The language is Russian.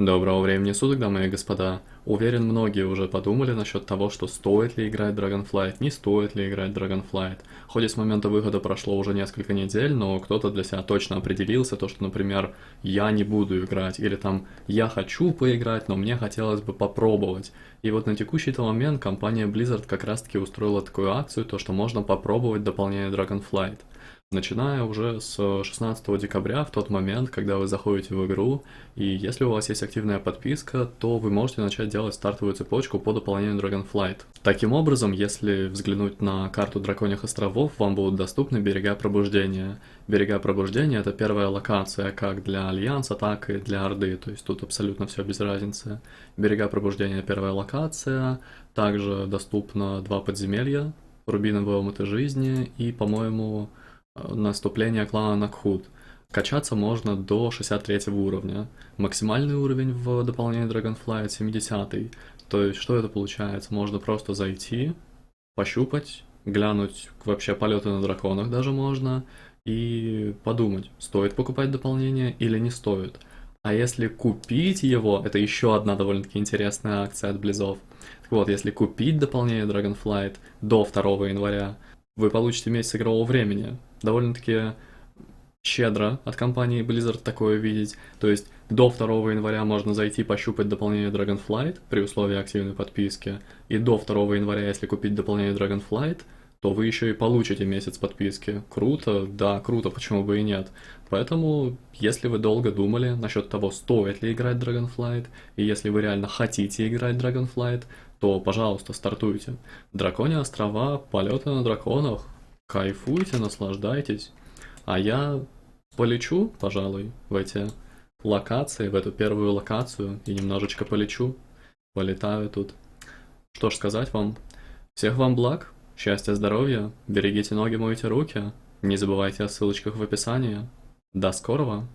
Доброго времени суток, дамы и господа. Уверен, многие уже подумали насчет того, что стоит ли играть Dragonflight, не стоит ли играть Dragonflight. Хоть с момента выхода прошло уже несколько недель, но кто-то для себя точно определился, то что, например, я не буду играть, или там я хочу поиграть, но мне хотелось бы попробовать. И вот на текущий момент компания Blizzard как раз таки устроила такую акцию, то что можно попробовать дополнение Dragonflight начиная уже с 16 декабря, в тот момент, когда вы заходите в игру, и если у вас есть активная подписка, то вы можете начать делать стартовую цепочку по дополнению Dragonflight. Таким образом, если взглянуть на карту Драконьих островов, вам будут доступны берега пробуждения. Берега пробуждения — это первая локация как для Альянса, так и для Орды, то есть тут абсолютно все без разницы. Берега пробуждения — первая локация, также доступно два подземелья, Рубиновые омуты жизни и, по-моему, наступление клана Накхут. Качаться можно до 63 уровня. Максимальный уровень в дополнении Dragonflight 70. То есть, что это получается? Можно просто зайти, пощупать, глянуть вообще полеты на драконах даже можно, и подумать, стоит покупать дополнение или не стоит. А если купить его, это еще одна довольно-таки интересная акция от Близов. Так вот, если купить дополнение Dragonflight до 2 января, вы получите месяц игрового времени. Довольно-таки щедро от компании Blizzard такое видеть. То есть до 2 января можно зайти пощупать дополнение Dragonflight при условии активной подписки. И до 2 января, если купить дополнение Dragonflight, то вы еще и получите месяц подписки. Круто, да, круто, почему бы и нет. Поэтому, если вы долго думали насчет того, стоит ли играть Dragonflight, и если вы реально хотите играть Dragonflight, то, пожалуйста, стартуйте. Драконе острова, полеты на драконах, кайфуйте, наслаждайтесь. А я полечу, пожалуй, в эти локации, в эту первую локацию, и немножечко полечу. Полетаю тут. Что ж сказать вам. Всех вам благ, счастья, здоровья, берегите ноги, мойте руки. Не забывайте о ссылочках в описании. До скорого!